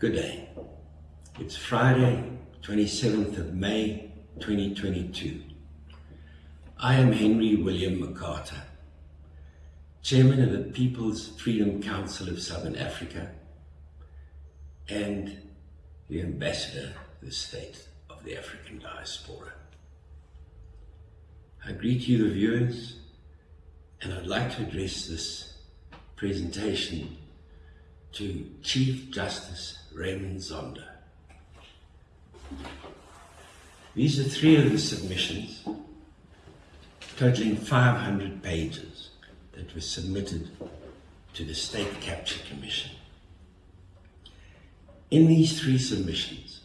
Good day. It's Friday, 27th of May, 2022. I am Henry William McCarter, Chairman of the People's Freedom Council of Southern Africa and the Ambassador to the State of the African Diaspora. I greet you, the viewers, and I'd like to address this presentation to Chief Justice Raymond Zondo. These are three of the submissions, totaling 500 pages, that were submitted to the State Capture Commission. In these three submissions,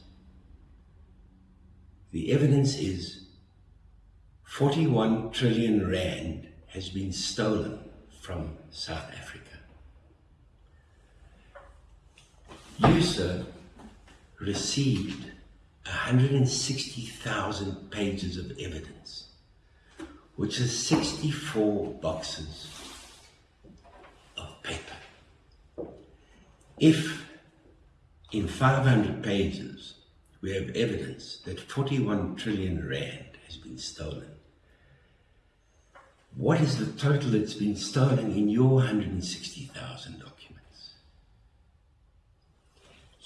the evidence is 41 trillion rand has been stolen from South Africa. You, sir, received 160,000 pages of evidence, which is 64 boxes of paper. If in 500 pages we have evidence that 41 trillion rand has been stolen, what is the total that's been stolen in your 160,000 documents?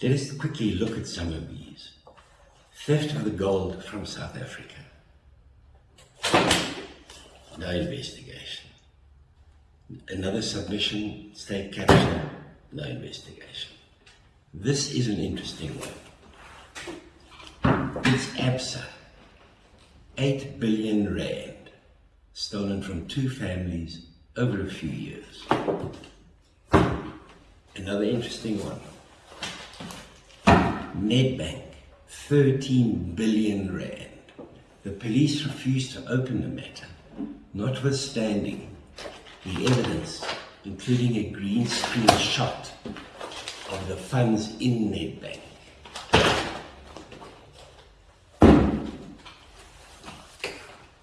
Let us quickly look at some of these. Theft of the gold from South Africa. No investigation. Another submission, state capture, no investigation. This is an interesting one. It's ABSA, 8 billion rand, stolen from two families over a few years. Another interesting one. Nedbank, 13 billion rand. The police refused to open the matter, notwithstanding the evidence, including a green screen shot of the funds in Nedbank.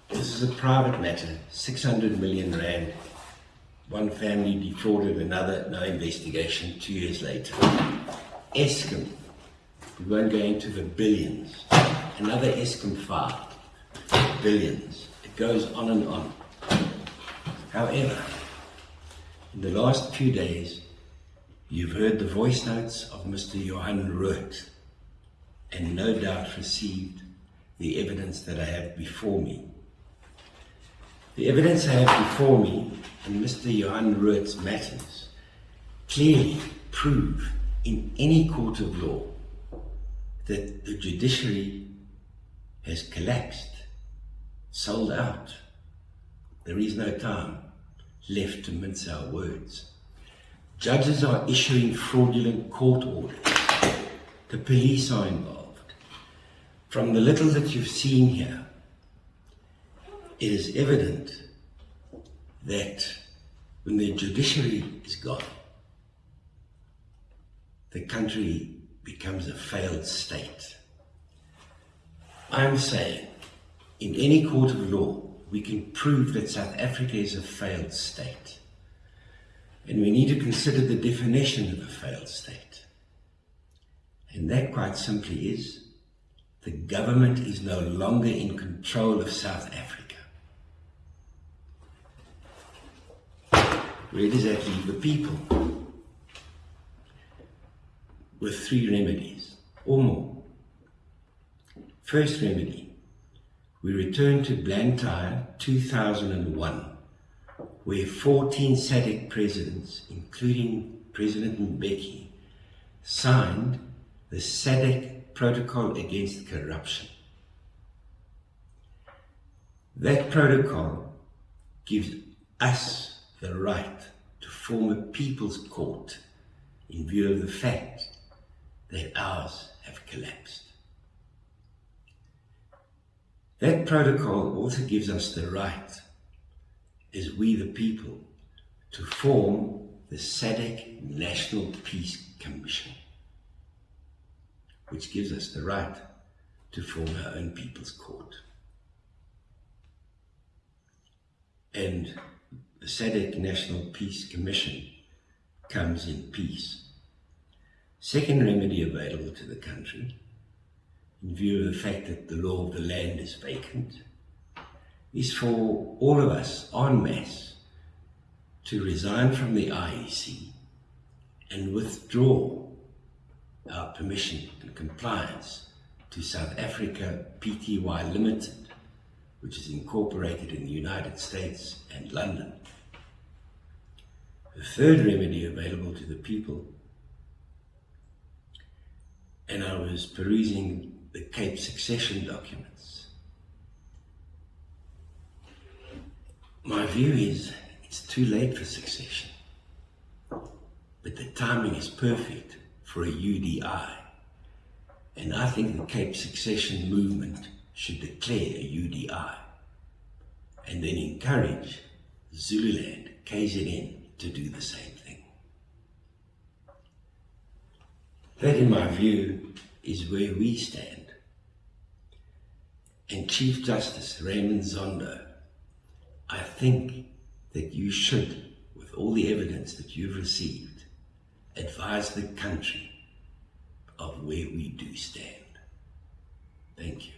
This is a private matter, 600 million rand. One family defrauded another, no investigation, two years later. Eskom, we won't go into the billions. Another Eskom 5, billions. It goes on and on. However, in the last few days, you've heard the voice notes of Mr. Johan Root and no doubt received the evidence that I have before me. The evidence I have before me and Mr. Johan Root's matters clearly prove in any court of law that the judiciary has collapsed, sold out. There is no time left to mince our words. Judges are issuing fraudulent court orders. The police are involved. From the little that you've seen here, it is evident that when the judiciary is gone, the country becomes a failed state. I'm saying, in any court of law, we can prove that South Africa is a failed state. And we need to consider the definition of a failed state. And that quite simply is, the government is no longer in control of South Africa. Where does that leave the people? With three remedies or more. First remedy, we return to Blantyre 2001, where 14 SADC presidents, including President Mbeki, signed the SADC Protocol Against Corruption. That protocol gives us the right to form a people's court in view of the fact that ours have collapsed. That protocol also gives us the right, as we the people, to form the SADC National Peace Commission, which gives us the right to form our own people's court. And the SADC National Peace Commission comes in peace Second remedy available to the country, in view of the fact that the law of the land is vacant, is for all of us en masse to resign from the IEC and withdraw our permission and compliance to South Africa Pty Limited, which is incorporated in the United States and London. The third remedy available to the people, and I was perusing the Cape succession documents. My view is it's too late for succession, but the timing is perfect for a UDI. And I think the Cape succession movement should declare a UDI and then encourage Zululand, KZN, to do the same That, in my view, is where we stand. And Chief Justice Raymond Zondo, I think that you should, with all the evidence that you've received, advise the country of where we do stand. Thank you.